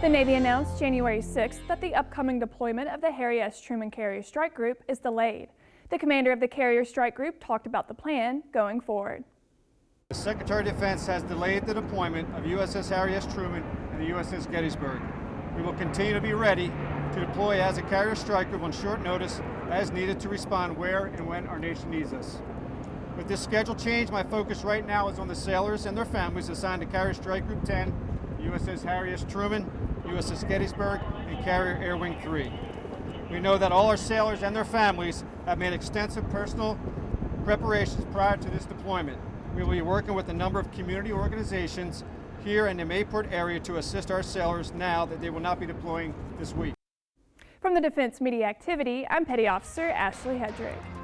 The Navy announced January 6th that the upcoming deployment of the Harry S. Truman Carrier Strike Group is delayed. The commander of the Carrier Strike Group talked about the plan going forward. The Secretary of Defense has delayed the deployment of USS Harry S. Truman and the USS Gettysburg. We will continue to be ready to deploy as a Carrier Strike Group on short notice as needed to respond where and when our nation needs us. With this schedule change, my focus right now is on the sailors and their families assigned to Carrier Strike Group 10, USS Harry S. Truman, USS Gettysburg, and Carrier Air Wing 3. We know that all our sailors and their families have made extensive personal preparations prior to this deployment. We will be working with a number of community organizations here in the Mayport area to assist our sailors now that they will not be deploying this week. From the Defense Media Activity, I'm Petty Officer Ashley Hedrick.